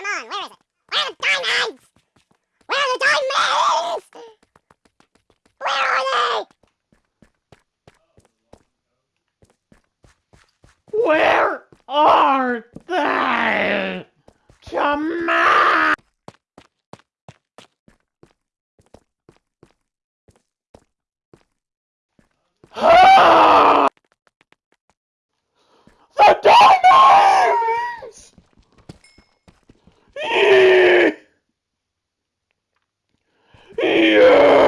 Come on, where is it? Where are the diamonds? Where are the diamonds? Where are they? Where are they? Come on! Ah! The! Yeah